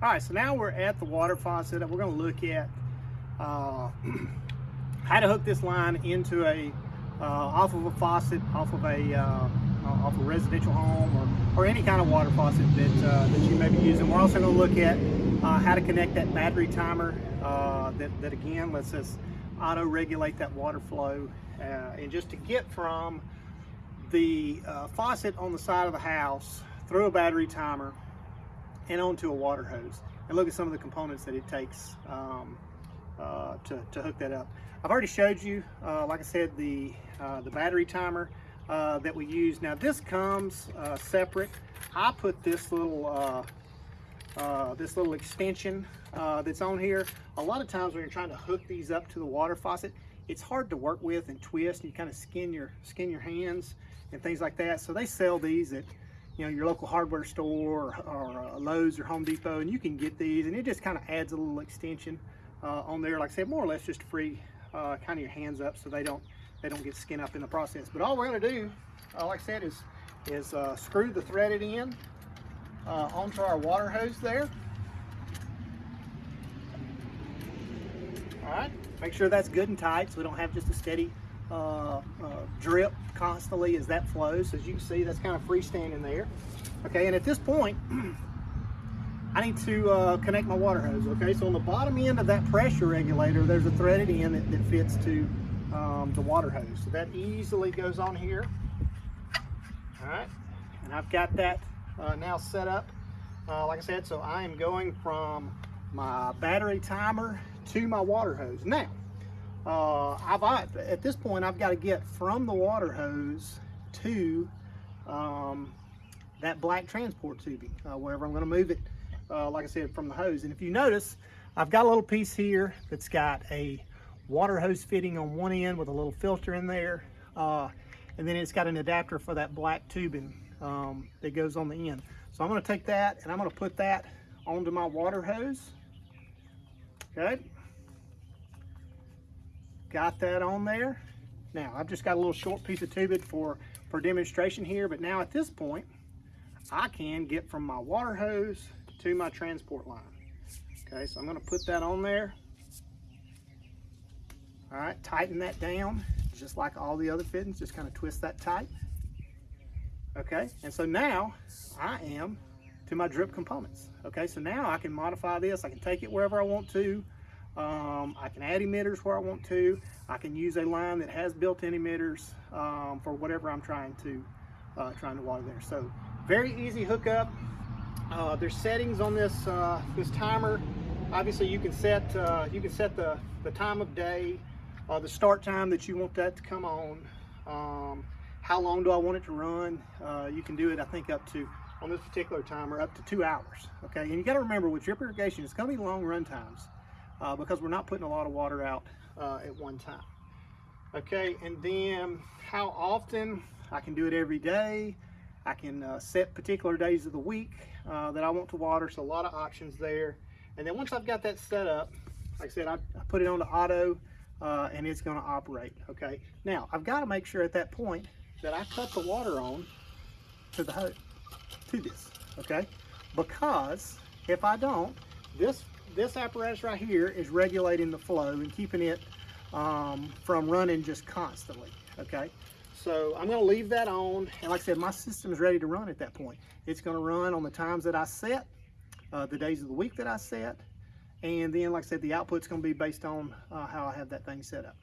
All right, so now we're at the water faucet and we're gonna look at uh, how to hook this line into a, uh, off of a faucet, off of a, uh, off a residential home or, or any kind of water faucet that, uh, that you may be using. We're also gonna look at uh, how to connect that battery timer uh, that, that again lets us auto regulate that water flow and just to get from the faucet on the side of the house through a battery timer and onto a water hose and look at some of the components that it takes um, uh, to, to hook that up. I've already showed you, uh, like I said, the, uh, the battery timer uh, that we use. Now this comes uh, separate. I put this little uh, this little extension that's on here. A lot of times when you're trying to hook these up to the water faucet, it's hard to work with and twist and you kind of skin your skin your hands and things like that. So they sell these at you know your local hardware store or, or uh, Lowe's or Home Depot, and you can get these, and it just kind of adds a little extension uh, on there. Like I said, more or less just free uh, kind of your hands up so they don't they don't get skin up in the process. But all we're gonna do, uh, like I said, is is uh, screw the threaded end uh, onto our water hose there. All right, make sure that's good and tight so we don't have just a steady uh, uh, drip constantly as that flows. As you can see, that's kind of freestanding there. Okay, and at this point, I need to uh, connect my water hose. Okay, so on the bottom end of that pressure regulator, there's a threaded end that, that fits to um, the water hose. So that easily goes on here. All right, and I've got that uh, now set up. Uh, like I said, so I am going from my battery timer to my water hose. Now, uh, I've, at this point, I've got to get from the water hose to um, that black transport tubing, uh, wherever I'm going to move it, uh, like I said, from the hose. And if you notice, I've got a little piece here that's got a water hose fitting on one end with a little filter in there. Uh, and then it's got an adapter for that black tubing um, that goes on the end. So I'm going to take that and I'm going to put that onto my water hose. Okay. Got that on there. Now, I've just got a little short piece of tubing for, for demonstration here, but now at this point, I can get from my water hose to my transport line. Okay, so I'm gonna put that on there. All right, tighten that down, just like all the other fittings, just kind of twist that tight. Okay, and so now I am to my drip components. Okay, so now I can modify this, I can take it wherever I want to, um, I can add emitters where I want to. I can use a line that has built-in emitters um, for whatever I'm trying to uh, trying to water there. So very easy hookup. Uh, there's settings on this uh, this timer. Obviously, you can set uh, you can set the the time of day, uh, the start time that you want that to come on. Um, how long do I want it to run? Uh, you can do it, I think, up to on this particular timer up to two hours. Okay, and you got to remember with drip irrigation, it's going to be long run times uh, because we're not putting a lot of water out uh, at one time. Okay, and then how often? I can do it every day. I can uh, set particular days of the week uh, that I want to water, so a lot of options there. And then once I've got that set up, like I said, I, I put it on the auto uh, and it's gonna operate, okay? Now, I've gotta make sure at that point that I cut the water on to the hose, to this, okay? Because if I don't, this this apparatus right here is regulating the flow and keeping it um, from running just constantly, okay? So I'm gonna leave that on, and like I said, my system is ready to run at that point. It's gonna run on the times that I set, uh, the days of the week that I set, and then, like I said, the output's gonna be based on uh, how I have that thing set up.